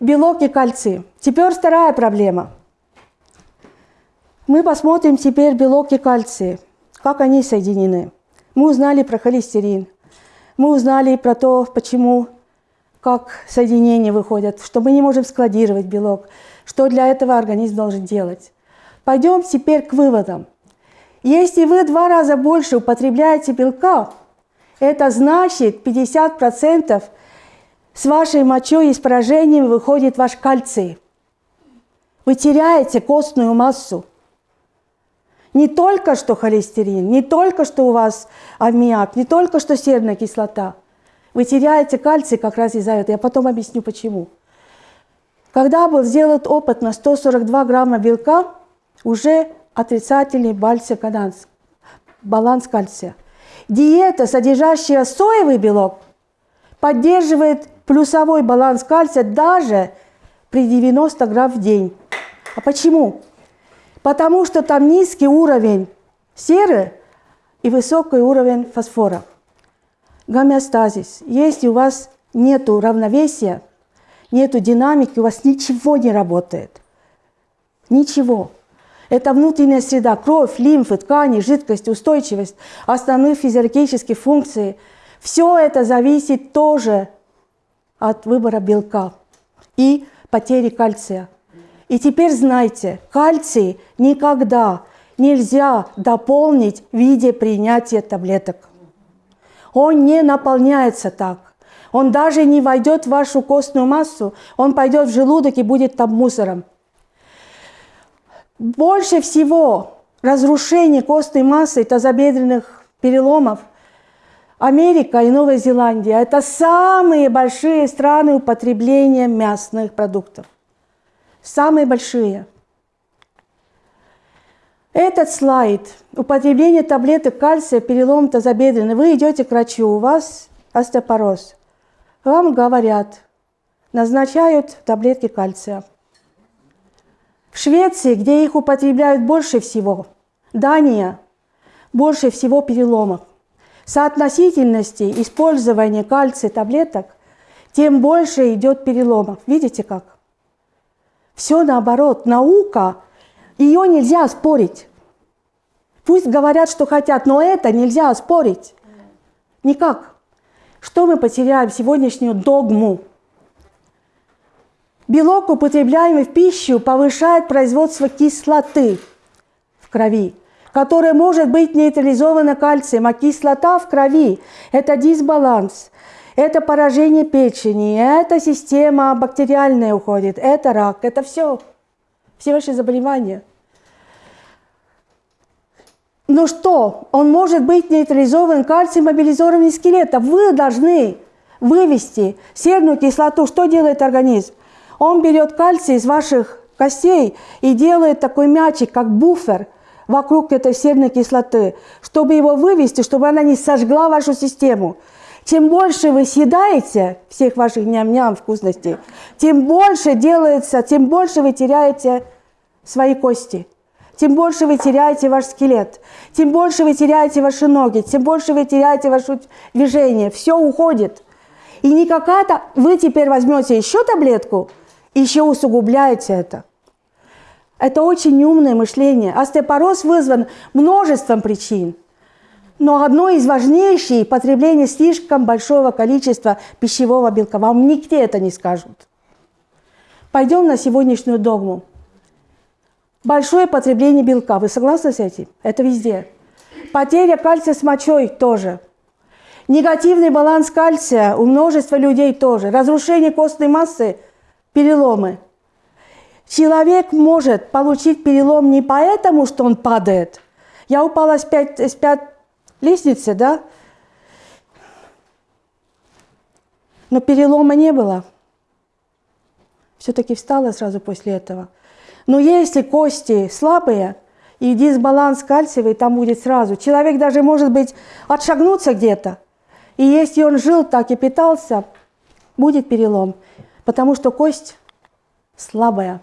белок и кальций. Теперь вторая проблема. Мы посмотрим теперь белок и кальций, как они соединены. Мы узнали про холестерин, мы узнали про то, почему, как соединения выходят, что мы не можем складировать белок, что для этого организм должен делать. Пойдем теперь к выводам. Если вы два раза больше употребляете белка, это значит 50% с вашей мочой и с поражением выходит ваш кальций. Вы теряете костную массу. Не только что холестерин, не только что у вас аммиак, не только что серная кислота. Вы теряете кальций как раз из-за этого. Я потом объясню почему. Когда был сделан опыт на 142 грамма белка, уже отрицательный баланс кальция. Диета, содержащая соевый белок, поддерживает плюсовой баланс кальция даже при 90 грамм в день. А почему? Потому что там низкий уровень серы и высокий уровень фосфора. Гомеостазис. Если у вас нет равновесия, нет динамики, у вас ничего не работает. Ничего. Это внутренняя среда, кровь, лимфы, ткани, жидкость, устойчивость, основные физиологические функции. Все это зависит тоже от выбора белка и потери кальция. И теперь знайте, кальций никогда нельзя дополнить в виде принятия таблеток. Он не наполняется так. Он даже не войдет в вашу костную массу, он пойдет в желудок и будет там мусором. Больше всего разрушений костной массы тазобедренных переломов Америка и Новая Зеландия – это самые большие страны употребления мясных продуктов. Самые большие. Этот слайд – употребление таблеток кальция, перелом тазобедренный. Вы идете к врачу, у вас остеопороз. Вам говорят, назначают таблетки кальция. В Швеции, где их употребляют больше всего, Дания, больше всего переломов. Соотносительности использования кальция таблеток, тем больше идет переломов. Видите как? Все наоборот. Наука, ее нельзя спорить. Пусть говорят, что хотят, но это нельзя спорить. Никак. Что мы потеряем сегодняшнюю догму? Белок, употребляемый в пищу, повышает производство кислоты в крови, которая может быть нейтрализована кальцием, а кислота в крови – это дисбаланс, это поражение печени, это система бактериальная уходит, это рак, это все, все ваши заболевания. Но что? Он может быть нейтрализован кальцием мобилизованным скелета. Вы должны вывести серную кислоту. Что делает организм? Он берет кальций из ваших костей и делает такой мячик, как буфер вокруг этой серной кислоты, чтобы его вывести, чтобы она не сожгла вашу систему. Чем больше вы съедаете всех ваших ням-ням вкусностей, тем больше делается, тем больше вы теряете свои кости, тем больше вы теряете ваш скелет, тем больше вы теряете ваши ноги, тем больше вы теряете ваше движение. Все уходит. И не какая-то... Вы теперь возьмете еще таблетку – еще усугубляете это. Это очень неумное мышление. Остеопороз вызван множеством причин. Но одно из важнейших – потребление слишком большого количества пищевого белка. Вам нигде это не скажут. Пойдем на сегодняшнюю догму. Большое потребление белка. Вы согласны с этим? Это везде. Потеря кальция с мочой тоже. Негативный баланс кальция у множества людей тоже. Разрушение костной массы – переломы. Человек может получить перелом не поэтому, что он падает. Я упала с пять, с пять лестницы, да? Но перелома не было. Все-таки встала сразу после этого. Но если кости слабые и дисбаланс кальциевый, там будет сразу. Человек даже может быть отшагнуться где-то. И если он жил так и питался, будет перелом потому что кость слабая.